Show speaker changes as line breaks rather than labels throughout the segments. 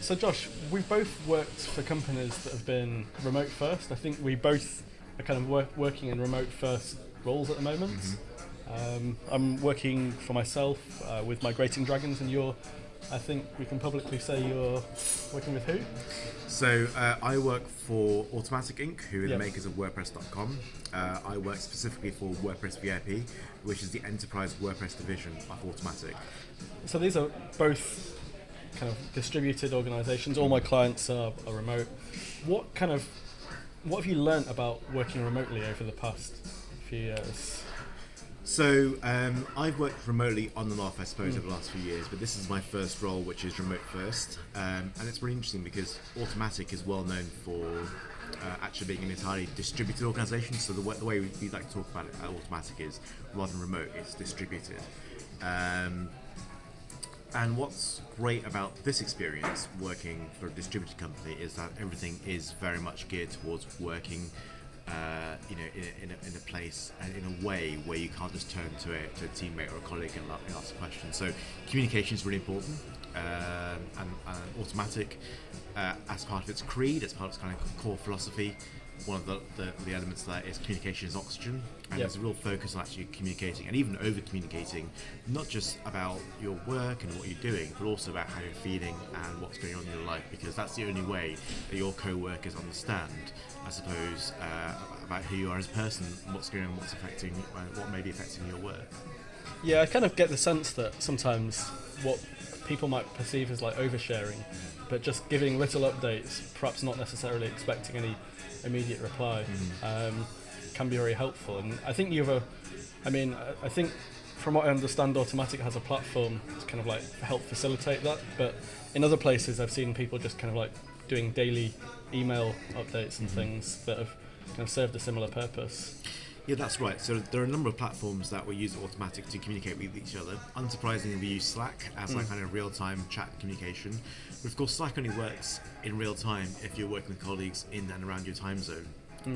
So, Josh, we've both worked for companies that have been remote first. I think we both are kind of work, working in remote first roles at the moment. Um, I'm working for myself uh, with Migrating Dragons, and you're, I think we can publicly say you're working with who?
So uh, I work for Automattic Inc., who are
Yep.
the makers of WordPress.com. Uh, I work specifically for WordPress VIP, which is the enterprise WordPress division of Automattic.
So these are both kind of distributed organisations. All my clients are, are remote. What kind of what have you learnt about working remotely over the past few years?
So um, I've worked remotely on and off, I suppose, over the last few years, but this is my first role, which is remote first, um, and it's really interesting because Automattic is well known for uh, actually being an entirely distributed organisation. So the way, the way we, we like to talk about it at Automattic is rather than remote, it's distributed. Um, and what's great about this experience working for a distributed company is that everything is very much geared towards working, uh, you know, in a, in, a, in a place and in a way where you can't just turn to a, to a teammate or a colleague and, and ask a question. So communication is really important, and, and Automattic uh, as part of its creed, as part of its kind of core philosophy. One of the, the, the elements there is communication is oxygen, and
Yep.
there's a real focus on actually communicating and even over communicating, not just about your work and what you're doing, but also about how you're feeling and what's going on in your life, because that's the only way that your co workers understand, I suppose, uh, about who you are as a person, what's going on, what's affecting, uh, what may be affecting your work.
Yeah, I kind of get the sense that sometimes what people might perceive as like oversharing, but just giving little updates, perhaps not necessarily expecting any immediate reply, um, can be very helpful. And I think you have a, I mean, I- I think from what I understand, Automattic has a platform to kind of like help facilitate that. But in other places, I've seen people just kind of like doing daily email updates and things that have kind of served a similar purpose.
Yeah, that's right. So there are a number of platforms that we use Automattic to communicate with each other. Unsurprisingly, we use Slack as like kind of real-time chat communication. But of course, Slack only works in real time if you're working with colleagues in and around your time zone.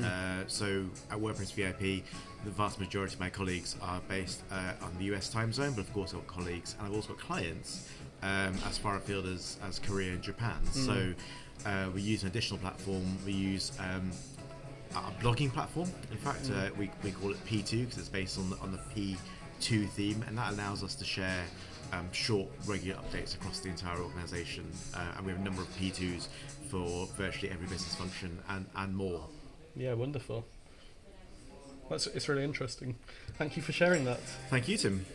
Uh, so at WordPress VIP, the vast majority of my colleagues are based uh, on the US time zone, but of course I've got colleagues and I've also got clients um, as far afield as, as Korea and Japan. So uh, we use an additional platform. We use um, a blogging platform. In fact, uh, we, we call it P2 because it's based on the, on the P2 theme, and that allows us to share um, short, regular updates across the entire organization. Uh, and we have a number of P2s for virtually every business function and, and more.
Yeah, wonderful. That's it's really interesting. Thank you for sharing that.
Thank you, Tim.